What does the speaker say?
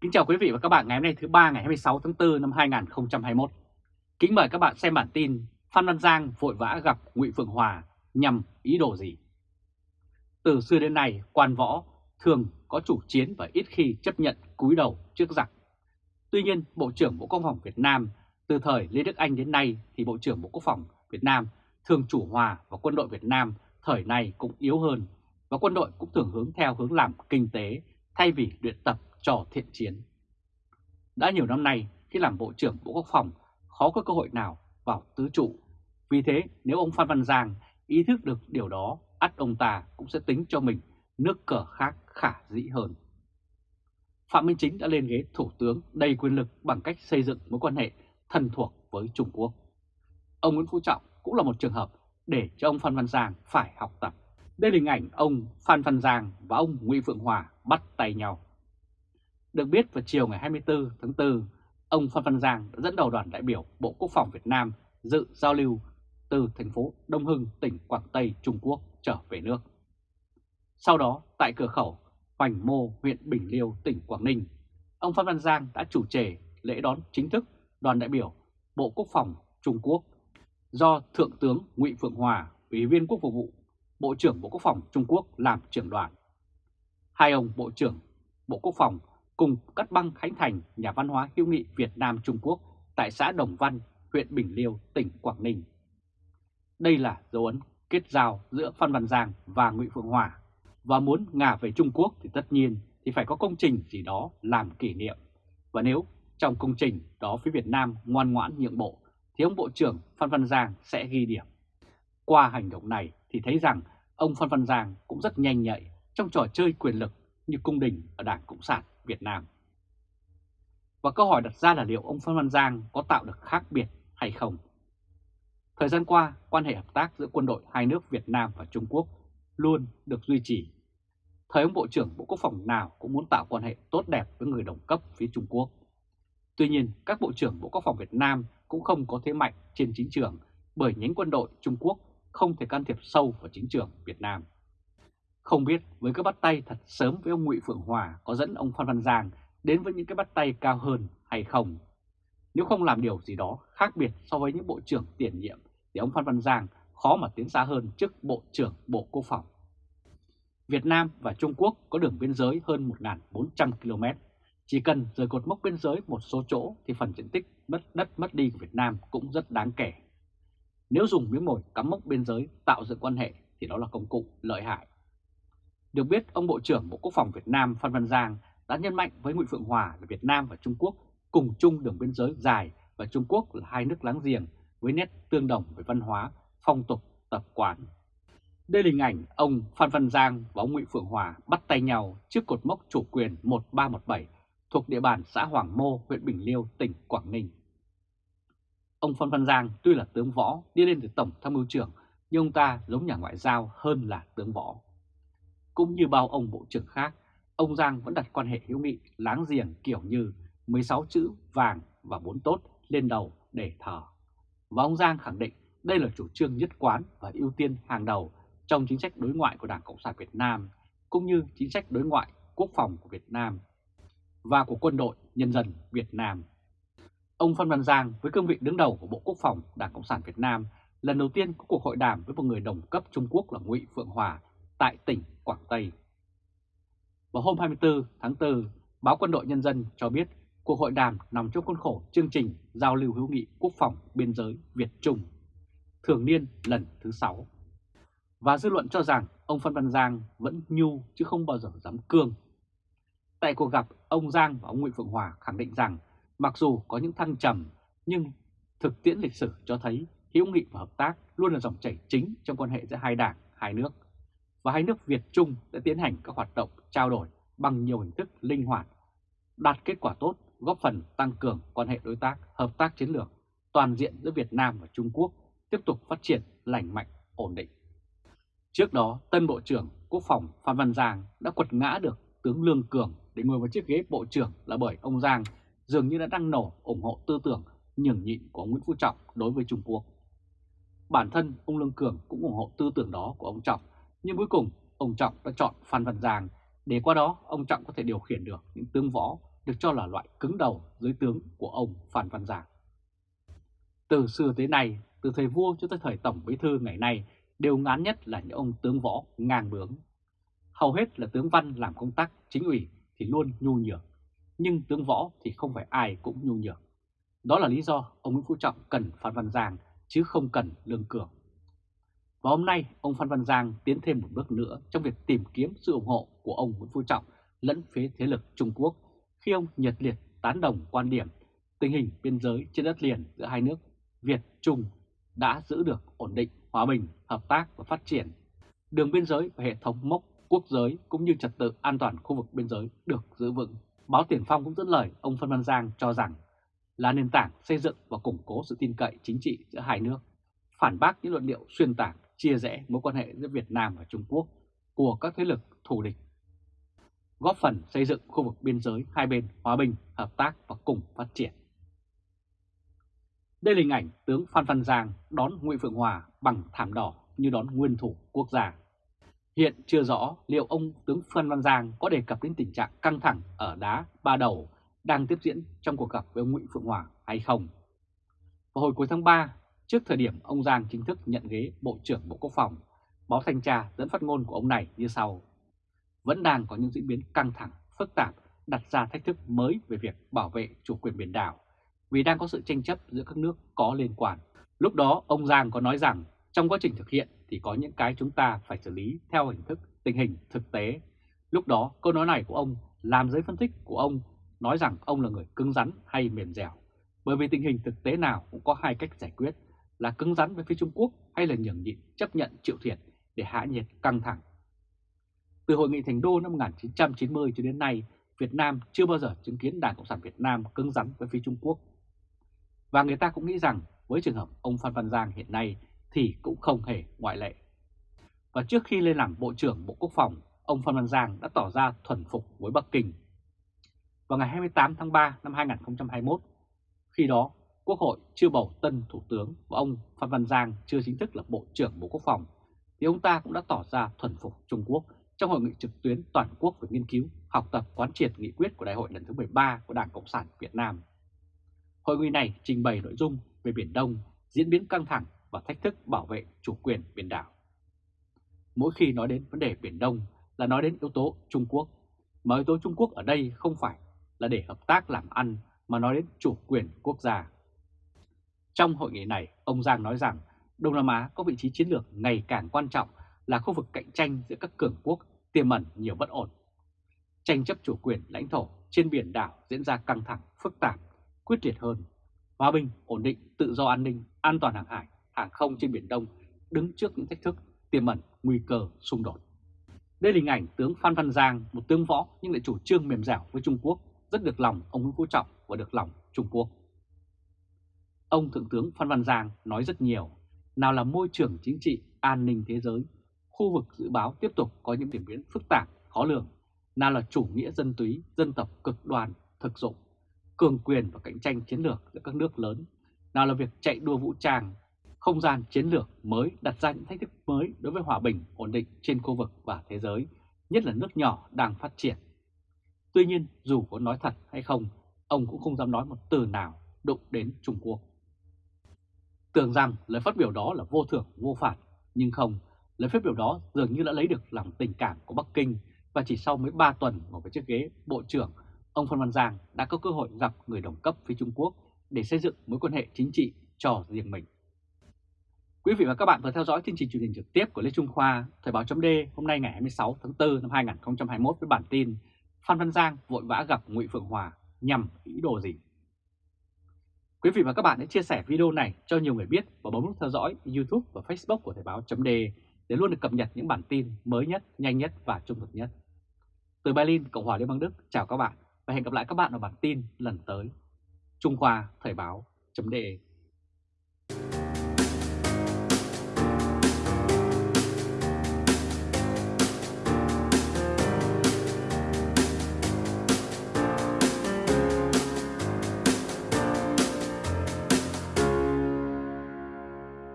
Kính chào quý vị và các bạn ngày hôm nay thứ ba ngày 26 tháng 4 năm 2021. Kính mời các bạn xem bản tin Phan Văn Giang vội vã gặp Ngụy Phượng Hòa nhằm ý đồ gì? Từ xưa đến nay, quan võ thường có chủ chiến và ít khi chấp nhận cúi đầu trước giặc. Tuy nhiên, Bộ trưởng Bộ Quốc phòng Việt Nam từ thời Lê Đức Anh đến nay thì Bộ trưởng Bộ Quốc phòng Việt Nam thường chủ hòa và quân đội Việt Nam thời này cũng yếu hơn và quân đội cũng thường hướng theo hướng làm kinh tế thay vì luyện tập cho thiện chiến. Đã nhiều năm nay, khi làm Bộ trưởng Bộ Quốc phòng, khó có cơ hội nào vào tứ trụ. Vì thế, nếu ông Phan Văn Giang ý thức được điều đó, ắt ông ta cũng sẽ tính cho mình nước cờ khác khả dĩ hơn. Phạm Minh Chính đã lên ghế thủ tướng đầy quyền lực bằng cách xây dựng mối quan hệ thân thuộc với Trung Quốc. Ông Nguyễn Phú Trọng cũng là một trường hợp để cho ông Phan Văn Giang phải học tập. Đây là hình ảnh ông Phan Văn Giang và ông Nguyễn Phượng Hòa bắt tay nhau. Được biết vào chiều ngày 24 tháng 4, ông Phan Văn Giang đã dẫn đầu đoàn đại biểu Bộ Quốc phòng Việt Nam dự giao lưu từ thành phố Đông Hưng, tỉnh Quảng Tây, Trung Quốc trở về nước. Sau đó, tại cửa khẩu Hoành Mô, huyện Bình Liêu, tỉnh Quảng Ninh, ông Phan Văn Giang đã chủ trì lễ đón chính thức đoàn đại biểu Bộ Quốc phòng Trung Quốc do Thượng tướng Ngụy Phượng Hòa, Ủy viên Quốc vụ Bộ trưởng Bộ Quốc phòng Trung Quốc làm trưởng đoàn. Hai ông Bộ trưởng Bộ Quốc phòng cùng cắt băng khánh thành nhà văn hóa hữu nghị Việt Nam Trung Quốc tại xã Đồng Văn, huyện Bình Liêu, tỉnh Quảng Ninh. Đây là dấu ấn kết giao giữa Phan Văn Giang và Ngụy Phượng Hòa và muốn ngả về Trung Quốc thì tất nhiên thì phải có công trình gì đó làm kỷ niệm. Và nếu trong công trình đó phía Việt Nam ngoan ngoãn nhượng bộ thì ông Bộ trưởng Phan Văn Giang sẽ ghi điểm. Qua hành động này thì thấy rằng ông Phan Văn Giang cũng rất nhanh nhạy trong trò chơi quyền lực như cung đình ở Đảng Cộng sản Việt Nam. Và câu hỏi đặt ra là liệu ông Phan Văn Giang có tạo được khác biệt hay không? Thời gian qua, quan hệ hợp tác giữa quân đội hai nước Việt Nam và Trung Quốc luôn được duy trì. Thời ông Bộ trưởng Bộ Quốc phòng nào cũng muốn tạo quan hệ tốt đẹp với người đồng cấp phía Trung Quốc. Tuy nhiên, các Bộ trưởng Bộ Quốc phòng Việt Nam cũng không có thế mạnh trên chính trường bởi nhánh quân đội Trung Quốc không thể can thiệp sâu vào chính trường Việt Nam. Không biết với các bắt tay thật sớm với ông Ngụy Phượng Hòa có dẫn ông Phan Văn Giang đến với những cái bắt tay cao hơn hay không. Nếu không làm điều gì đó khác biệt so với những bộ trưởng tiền nhiệm thì ông Phan Văn Giang khó mà tiến xa hơn trước Bộ trưởng Bộ Quốc phòng. Việt Nam và Trung Quốc có đường biên giới hơn 1.400 km. Chỉ cần rời cột mốc biên giới một số chỗ thì phần diện tích mất đất mất đi của Việt Nam cũng rất đáng kể. Nếu dùng miếng mồi cắm mốc biên giới tạo dựng quan hệ thì đó là công cụ lợi hại. Được biết, ông Bộ trưởng Bộ Quốc phòng Việt Nam Phan Văn Giang đã nhấn mạnh với Nguyễn Phượng Hòa là Việt Nam và Trung Quốc cùng chung đường biên giới dài và Trung Quốc là hai nước láng giềng với nét tương đồng về văn hóa, phong tục, tập quán. Đây là hình ảnh ông Phan Văn Giang và ông Nguyễn Phượng Hòa bắt tay nhau trước cột mốc chủ quyền 1317 thuộc địa bàn xã Hoàng Mô, huyện Bình Liêu, tỉnh Quảng Ninh. Ông Phan Văn Giang tuy là tướng võ đi lên từ Tổng tham mưu trưởng nhưng ông ta giống nhà ngoại giao hơn là tướng võ. Cũng như bao ông bộ trưởng khác, ông Giang vẫn đặt quan hệ hữu nghị láng giềng kiểu như 16 chữ vàng và bốn tốt lên đầu để thờ. Và ông Giang khẳng định đây là chủ trương nhất quán và ưu tiên hàng đầu trong chính sách đối ngoại của Đảng Cộng sản Việt Nam, cũng như chính sách đối ngoại quốc phòng của Việt Nam và của quân đội nhân dân Việt Nam. Ông Phan Văn Giang với cương vị đứng đầu của Bộ Quốc phòng Đảng Cộng sản Việt Nam lần đầu tiên có cuộc hội đàm với một người đồng cấp Trung Quốc là Ngụy Phượng Hòa tại tỉnh Quảng Tây. Vào hôm 24 tháng 4, báo Quân đội Nhân dân cho biết cuộc hội đàm nằm trong khuôn khổ chương trình giao lưu hữu nghị quốc phòng biên giới Việt-Trung, thường niên lần thứ 6. Và dư luận cho rằng ông Phan Văn Giang vẫn nhu chứ không bao giờ dám cương. Tại cuộc gặp, ông Giang và ông Nguyễn Phượng Hòa khẳng định rằng mặc dù có những thăng trầm nhưng thực tiễn lịch sử cho thấy hữu nghị và hợp tác luôn là dòng chảy chính trong quan hệ giữa hai đảng, hai nước và hai nước Việt Trung đã tiến hành các hoạt động trao đổi bằng nhiều hình thức linh hoạt, đạt kết quả tốt, góp phần tăng cường quan hệ đối tác, hợp tác chiến lược toàn diện giữa Việt Nam và Trung Quốc tiếp tục phát triển lành mạnh, ổn định. Trước đó, tân Bộ trưởng Quốc phòng Phan Văn Giang đã quật ngã được tướng Lương Cường để ngồi vào chiếc ghế Bộ trưởng là bởi ông Giang dường như đã đăng nổ ủng hộ tư tưởng nhường nhịn của Nguyễn Phú Trọng đối với Trung Quốc. Bản thân ông Lương Cường cũng ủng hộ tư tưởng đó của ông Trọng nhưng cuối cùng ông Trọng đã chọn Phan Văn Giang để qua đó ông Trọng có thể điều khiển được những tướng võ được cho là loại cứng đầu dưới tướng của ông Phan Văn Giang. Từ xưa tới nay, từ thời vua cho tới thời tổng bí thư ngày nay đều ngán nhất là những ông tướng võ ngang bướng. Hầu hết là tướng văn làm công tác chính ủy thì luôn nhu nhược, nhưng tướng võ thì không phải ai cũng nhu nhược. Đó là lý do ông Nguyễn Phú Trọng cần Phan Văn Giang chứ không cần Lương Cường. Và hôm nay, ông Phan Văn Giang tiến thêm một bước nữa trong việc tìm kiếm sự ủng hộ của ông Nguyễn Phú Trọng lẫn phía thế lực Trung Quốc khi ông nhiệt liệt tán đồng quan điểm tình hình biên giới trên đất liền giữa hai nước Việt-Trung đã giữ được ổn định, hòa bình, hợp tác và phát triển. Đường biên giới và hệ thống mốc quốc giới cũng như trật tự an toàn khu vực biên giới được giữ vững. Báo Tiền Phong cũng dẫn lời ông Phan Văn Giang cho rằng là nền tảng xây dựng và củng cố sự tin cậy chính trị giữa hai nước, phản bác những luận điệu xuyên tạc, chia rẽ mối quan hệ giữa Việt Nam và Trung Quốc của các thế lực thù địch, góp phần xây dựng khu vực biên giới hai bên hòa bình, hợp tác và cùng phát triển. Đây là hình ảnh tướng Phan Văn Giang đón Nguyễn Phượng Hòa bằng thảm đỏ như đón nguyên thủ quốc gia. Hiện chưa rõ liệu ông tướng Phan Văn Giang có đề cập đến tình trạng căng thẳng ở đá ba đầu đang tiếp diễn trong cuộc gặp với ông Nguyễn Phượng Hòa hay không. Vào hồi cuối tháng 3, trước thời điểm ông Giang chính thức nhận ghế Bộ trưởng Bộ Quốc phòng, báo Thanh tra dẫn phát ngôn của ông này như sau. Vẫn đang có những diễn biến căng thẳng, phức tạp, đặt ra thách thức mới về việc bảo vệ chủ quyền biển đảo, vì đang có sự tranh chấp giữa các nước có liên quan. Lúc đó ông Giang có nói rằng trong quá trình thực hiện thì có những cái chúng ta phải xử lý theo hình thức tình hình thực tế. Lúc đó câu nói này của ông làm giới phân tích của ông nói rằng ông là người cứng rắn hay mềm dẻo. Bởi vì tình hình thực tế nào cũng có hai cách giải quyết là cứng rắn với phía Trung Quốc hay là nhường nhịn chấp nhận chịu thiệt để hạ nhiệt căng thẳng. Từ Hội nghị Thành Đô năm 1990 cho đến nay, Việt Nam chưa bao giờ chứng kiến Đảng Cộng sản Việt Nam cứng rắn với phía Trung Quốc. Và người ta cũng nghĩ rằng với trường hợp ông Phan Văn Giang hiện nay thì cũng không hề ngoại lệ. Và trước khi lên làm Bộ trưởng Bộ Quốc phòng, ông Phan Văn Giang đã tỏ ra thuần phục với Bắc Kinh. Vào ngày 28 tháng 3 năm 2021, khi đó Quốc hội chưa bầu tân Thủ tướng và ông Phan Văn Giang chưa chính thức là Bộ trưởng Bộ Quốc phòng, thì ông ta cũng đã tỏ ra thuần phục Trung Quốc trong hội nghị trực tuyến toàn quốc về nghiên cứu, học tập quán triệt nghị quyết của Đại hội lần thứ 13 của Đảng Cộng sản Việt Nam. Hội nghị này trình bày nội dung về Biển Đông, diễn biến căng thẳng và thách thức bảo vệ chủ quyền biển đảo. Mỗi khi nói đến vấn đề Biển Đông là nói đến yếu tố Trung Quốc, mà yếu tố Trung Quốc ở đây không phải là để hợp tác làm ăn mà nói đến chủ quyền quốc gia. Trong hội nghị này, ông Giang nói rằng Đông Nam Á có vị trí chiến lược ngày càng quan trọng là khu vực cạnh tranh giữa các cường quốc tiềm ẩn nhiều bất ổn. Tranh chấp chủ quyền lãnh thổ trên biển đảo diễn ra căng thẳng, phức tạp, quyết liệt hơn. Hòa bình, ổn định, tự do an ninh, an toàn hàng hải, hàng không trên Biển Đông đứng trước những thách thức tiềm ẩn nguy cơ xung đột. Đây là hình ảnh tướng Phan Văn Giang, một tướng võ nhưng lại chủ trương mềm dẻo với Trung Quốc, rất được lòng ông Nguyễn Phú Trọng và được lòng Trung Quốc. Ông Thượng tướng Phan Văn Giang nói rất nhiều, nào là môi trường chính trị, an ninh thế giới, khu vực dự báo tiếp tục có những điểm biến phức tạp, khó lường, nào là chủ nghĩa dân túy, dân tộc cực đoan, thực dụng, cường quyền và cạnh tranh chiến lược giữa các nước lớn, nào là việc chạy đua vũ trang, không gian chiến lược mới đặt ra những thách thức mới đối với hòa bình, ổn định trên khu vực và thế giới, nhất là nước nhỏ đang phát triển. Tuy nhiên, dù có nói thật hay không, ông cũng không dám nói một từ nào đụng đến Trung Quốc. Tưởng rằng lời phát biểu đó là vô thưởng vô phạt, nhưng không, lời phát biểu đó dường như đã lấy được lòng tình cảm của Bắc Kinh và chỉ sau mới 3 tuần ngồi với chiếc ghế Bộ trưởng, ông Phan Văn Giang đã có cơ hội gặp người đồng cấp phía Trung Quốc để xây dựng mối quan hệ chính trị cho riêng mình. Quý vị và các bạn vừa theo dõi chương trình truyền hình trực tiếp của Lê Trung Khoa, Thời báo chấm hôm nay ngày 26 tháng 4 năm 2021 với bản tin Phan Văn Giang vội vã gặp Ngụy Phượng Hòa nhằm ý đồ gì? Quý vị và các bạn hãy chia sẻ video này cho nhiều người biết và bấm nút theo dõi YouTube và Facebook của Thời báo .de để luôn được cập nhật những bản tin mới nhất, nhanh nhất và trung thực nhất. Từ Berlin, Cộng hòa Liên bang Đức, chào các bạn và hẹn gặp lại các bạn ở bản tin lần tới. Trung Khoa Thời báo chấm